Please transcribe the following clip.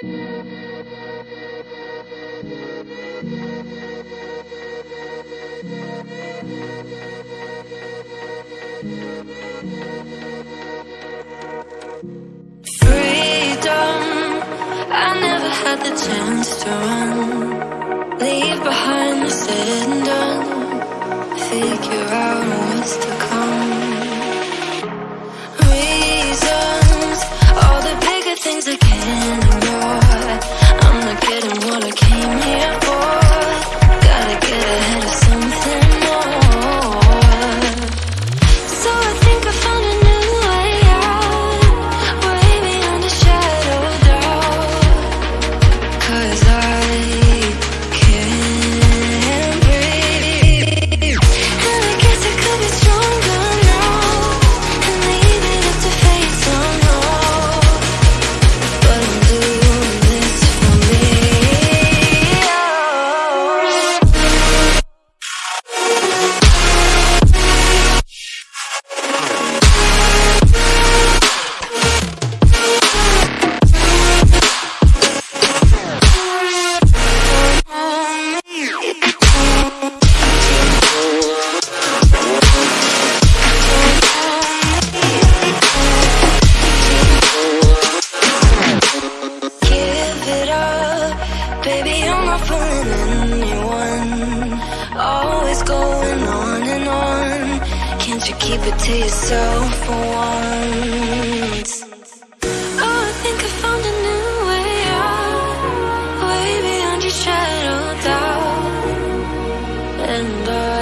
Freedom. I never had the chance to run Leave behind the said and done Figure don't you keep it to yourself for once? Oh, I think I found a new way out, way beyond your shadow doubt. And I